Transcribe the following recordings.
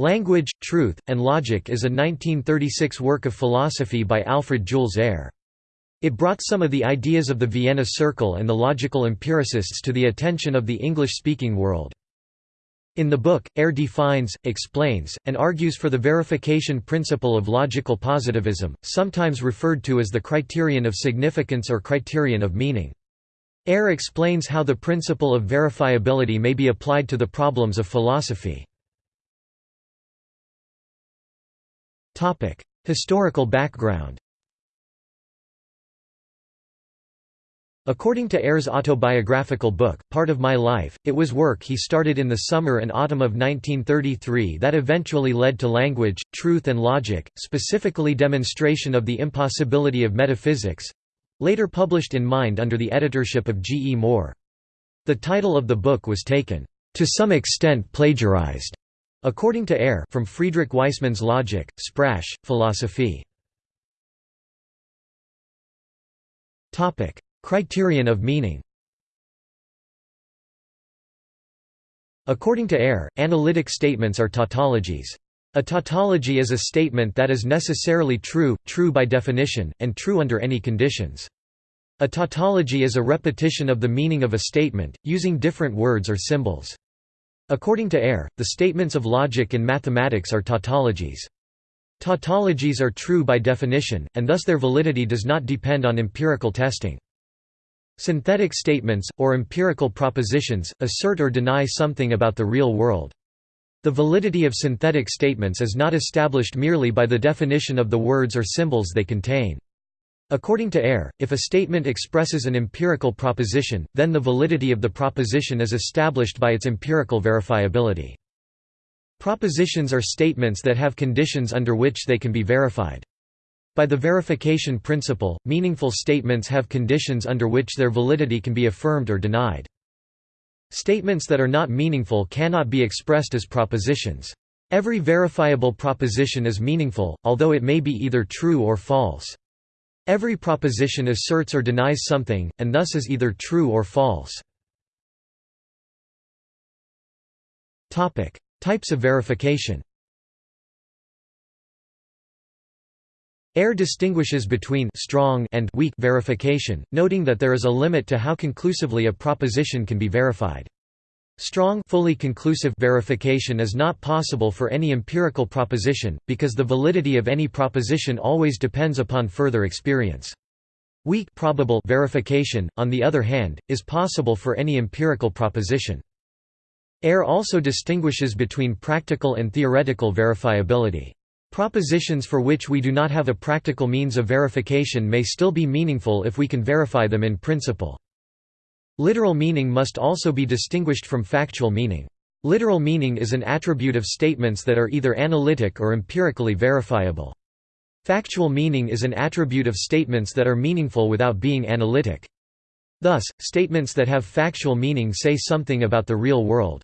Language, Truth, and Logic is a 1936 work of philosophy by Alfred Jules Ayer. It brought some of the ideas of the Vienna Circle and the logical empiricists to the attention of the English-speaking world. In the book, Ayer defines, explains, and argues for the verification principle of logical positivism, sometimes referred to as the criterion of significance or criterion of meaning. Ayer explains how the principle of verifiability may be applied to the problems of philosophy. Historical background According to Ayer's autobiographical book, Part of My Life, it was work he started in the summer and autumn of 1933 that eventually led to Language, Truth and Logic, specifically Demonstration of the Impossibility of Metaphysics—later published in Mind under the editorship of G. E. Moore. The title of the book was taken, "...to some extent plagiarized." According to Ayer from Friedrich Waismann's Logik, Sprache, Philosophie. Criterion of meaning According to Ayer, analytic statements are tautologies. A tautology is a statement that is necessarily true, true by definition, and true under any conditions. A tautology is a repetition of the meaning of a statement, using different words or symbols. According to Ayer, the statements of logic and mathematics are tautologies. Tautologies are true by definition, and thus their validity does not depend on empirical testing. Synthetic statements, or empirical propositions, assert or deny something about the real world. The validity of synthetic statements is not established merely by the definition of the words or symbols they contain. According to Ayer, if a statement expresses an empirical proposition, then the validity of the proposition is established by its empirical verifiability. Propositions are statements that have conditions under which they can be verified. By the verification principle, meaningful statements have conditions under which their validity can be affirmed or denied. Statements that are not meaningful cannot be expressed as propositions. Every verifiable proposition is meaningful, although it may be either true or false. Every proposition asserts or denies something, and thus is either true or false. Types of verification Ayer distinguishes between strong and weak verification, noting that there is a limit to how conclusively a proposition can be verified. Strong fully conclusive verification is not possible for any empirical proposition, because the validity of any proposition always depends upon further experience. Weak probable verification, on the other hand, is possible for any empirical proposition. Ayer also distinguishes between practical and theoretical verifiability. Propositions for which we do not have a practical means of verification may still be meaningful if we can verify them in principle. Literal meaning must also be distinguished from factual meaning. Literal meaning is an attribute of statements that are either analytic or empirically verifiable. Factual meaning is an attribute of statements that are meaningful without being analytic. Thus, statements that have factual meaning say something about the real world.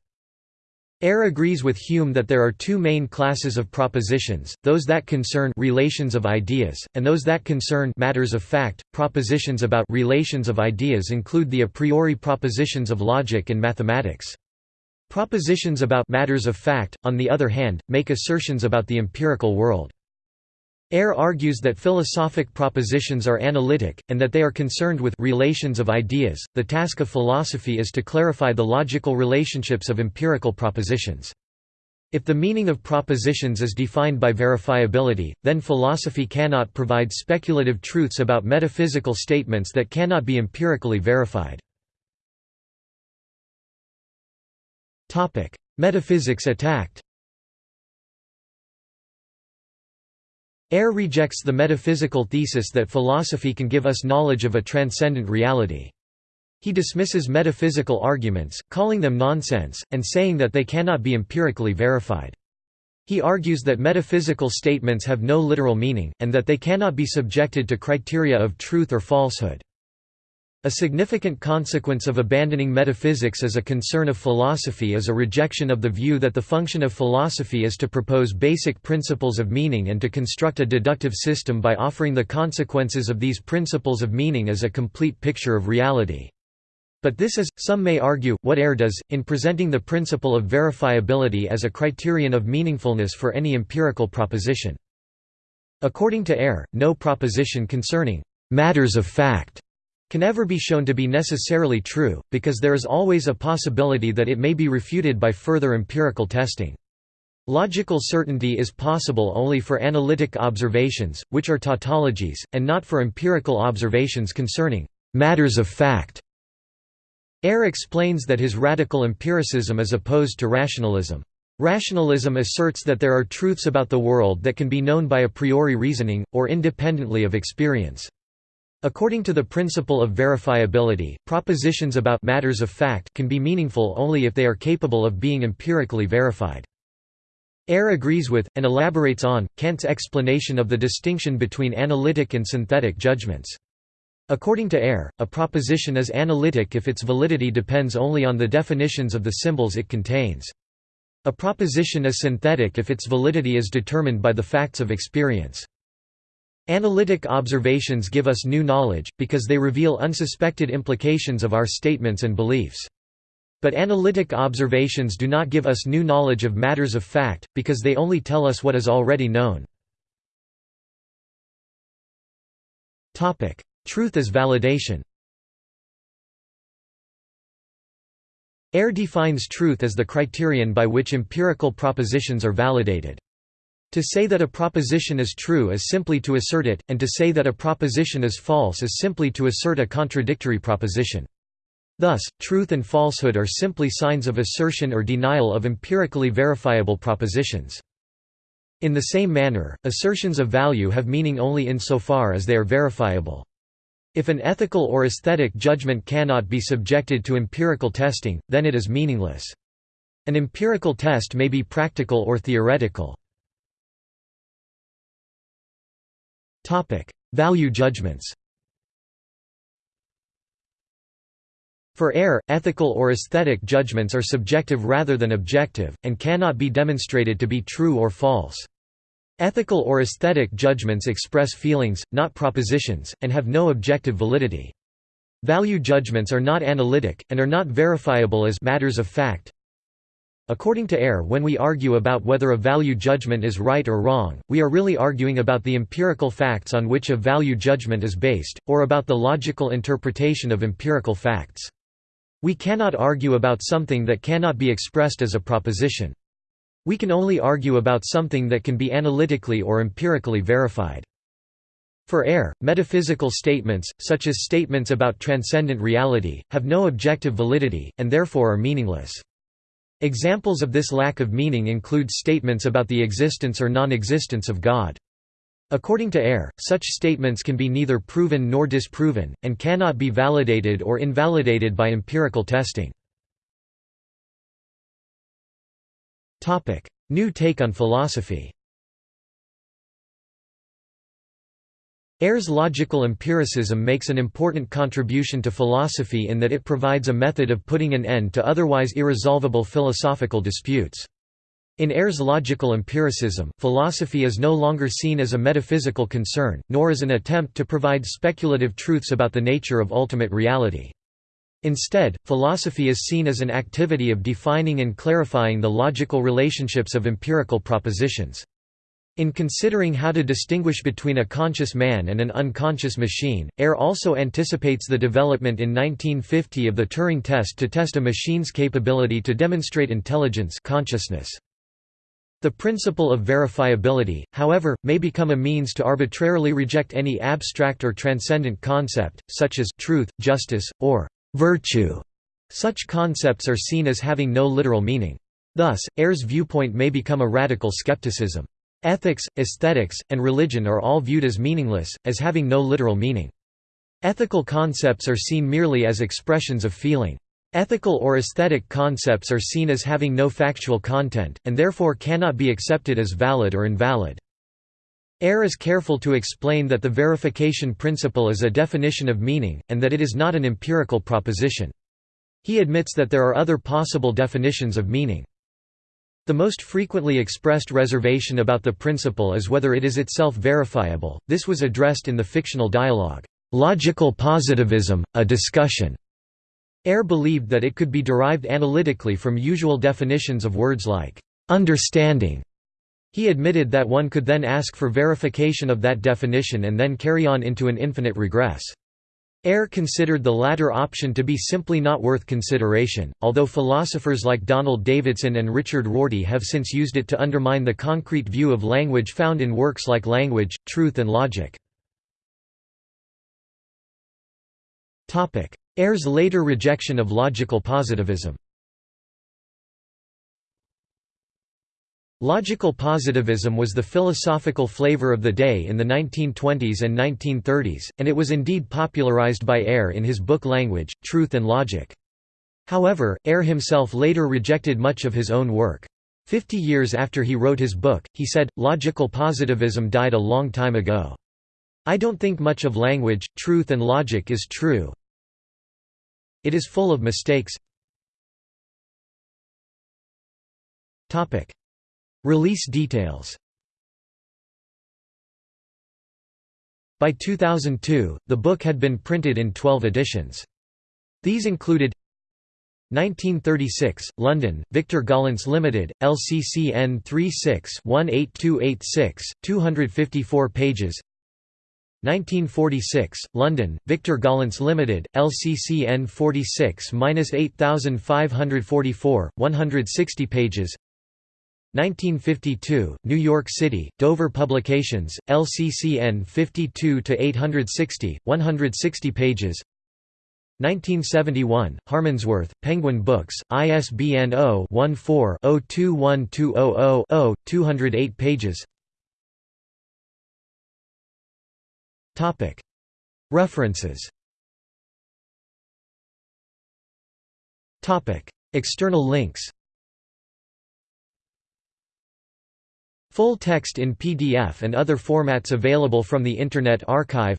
Ayer agrees with Hume that there are two main classes of propositions, those that concern relations of ideas, and those that concern matters of fact. Propositions about relations of ideas include the a priori propositions of logic and mathematics. Propositions about matters of fact, on the other hand, make assertions about the empirical world. Ayer argues that philosophic propositions are analytic, and that they are concerned with relations of ideas. The task of philosophy is to clarify the logical relationships of empirical propositions. If the meaning of propositions is defined by verifiability, then philosophy cannot provide speculative truths about metaphysical statements that cannot be empirically verified. Metaphysics attacked Ayer rejects the metaphysical thesis that philosophy can give us knowledge of a transcendent reality. He dismisses metaphysical arguments, calling them nonsense, and saying that they cannot be empirically verified. He argues that metaphysical statements have no literal meaning, and that they cannot be subjected to criteria of truth or falsehood. A significant consequence of abandoning metaphysics as a concern of philosophy is a rejection of the view that the function of philosophy is to propose basic principles of meaning and to construct a deductive system by offering the consequences of these principles of meaning as a complete picture of reality. But this is, some may argue, what Ayer does, in presenting the principle of verifiability as a criterion of meaningfulness for any empirical proposition. According to Ayer, no proposition concerning «matters of fact» can ever be shown to be necessarily true, because there is always a possibility that it may be refuted by further empirical testing. Logical certainty is possible only for analytic observations, which are tautologies, and not for empirical observations concerning «matters of fact». Ayer explains that his radical empiricism is opposed to rationalism. Rationalism asserts that there are truths about the world that can be known by a priori reasoning, or independently of experience. According to the principle of verifiability, propositions about matters of fact can be meaningful only if they are capable of being empirically verified. Ayer agrees with, and elaborates on, Kant's explanation of the distinction between analytic and synthetic judgments. According to Ayer, a proposition is analytic if its validity depends only on the definitions of the symbols it contains. A proposition is synthetic if its validity is determined by the facts of experience. Analytic observations give us new knowledge, because they reveal unsuspected implications of our statements and beliefs. But analytic observations do not give us new knowledge of matters of fact, because they only tell us what is already known. Truth as validation Ayer defines truth as the criterion by which empirical propositions are validated. To say that a proposition is true is simply to assert it, and to say that a proposition is false is simply to assert a contradictory proposition. Thus, truth and falsehood are simply signs of assertion or denial of empirically verifiable propositions. In the same manner, assertions of value have meaning only insofar as they are verifiable. If an ethical or aesthetic judgment cannot be subjected to empirical testing, then it is meaningless. An empirical test may be practical or theoretical. Value judgments For Ayer, ethical or aesthetic judgments are subjective rather than objective, and cannot be demonstrated to be true or false. Ethical or aesthetic judgments express feelings, not propositions, and have no objective validity. Value judgments are not analytic, and are not verifiable as matters of fact. According to Ayer when we argue about whether a value judgment is right or wrong, we are really arguing about the empirical facts on which a value judgment is based, or about the logical interpretation of empirical facts. We cannot argue about something that cannot be expressed as a proposition. We can only argue about something that can be analytically or empirically verified. For Ayer, metaphysical statements, such as statements about transcendent reality, have no objective validity, and therefore are meaningless. Examples of this lack of meaning include statements about the existence or non-existence of God. According to Ayer, such statements can be neither proven nor disproven, and cannot be validated or invalidated by empirical testing. New take on philosophy Ayer's logical empiricism makes an important contribution to philosophy in that it provides a method of putting an end to otherwise irresolvable philosophical disputes. In Ayer's logical empiricism, philosophy is no longer seen as a metaphysical concern, nor as an attempt to provide speculative truths about the nature of ultimate reality. Instead, philosophy is seen as an activity of defining and clarifying the logical relationships of empirical propositions. In considering how to distinguish between a conscious man and an unconscious machine, Ayer also anticipates the development in 1950 of the Turing test to test a machine's capability to demonstrate intelligence consciousness. The principle of verifiability, however, may become a means to arbitrarily reject any abstract or transcendent concept, such as truth, justice, or virtue. Such concepts are seen as having no literal meaning. Thus, Ayer's viewpoint may become a radical skepticism. Ethics, aesthetics, and religion are all viewed as meaningless, as having no literal meaning. Ethical concepts are seen merely as expressions of feeling. Ethical or aesthetic concepts are seen as having no factual content, and therefore cannot be accepted as valid or invalid. Ayer is careful to explain that the verification principle is a definition of meaning, and that it is not an empirical proposition. He admits that there are other possible definitions of meaning. The most frequently expressed reservation about the principle is whether it is itself verifiable. This was addressed in the fictional dialogue, Logical Positivism, a Discussion, Ayer believed that it could be derived analytically from usual definitions of words like understanding. He admitted that one could then ask for verification of that definition and then carry on into an infinite regress. Ayer considered the latter option to be simply not worth consideration, although philosophers like Donald Davidson and Richard Rorty have since used it to undermine the concrete view of language found in works like Language, Truth and Logic. Ayer's later rejection of logical positivism Logical positivism was the philosophical flavor of the day in the 1920s and 1930s, and it was indeed popularized by Ayer in his book Language, Truth and Logic. However, Ayer himself later rejected much of his own work. Fifty years after he wrote his book, he said, Logical positivism died a long time ago. I don't think much of language, truth and logic is true, it is full of mistakes Release details. By 2002, the book had been printed in 12 editions. These included 1936, London, Victor Gollancz Limited, LCCN 36-18286, 254 pages. 1946, London, Victor Gollancz Limited, LCCN 46-8544, 160 pages 1952, New York City, Dover Publications, LCCN 52-860, 160 pages. 1971, Harmondsworth, Penguin Books, ISBN 0-14-021200-0, 208 pages. References. External links Full text in PDF and other formats available from the Internet Archive.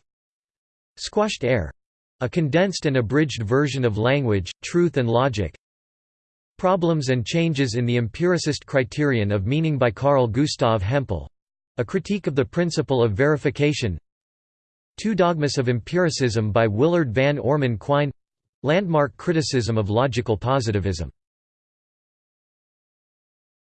Squashed Ayer — a condensed and abridged version of Language, Truth and Logic. Problems and Changes in the Empiricist Criterion of Meaning by Carl Gustav Hempel — a critique of the principle of verification. Two Dogmas of Empiricism by Willard Van Orman Quine. Landmark criticism of logical positivism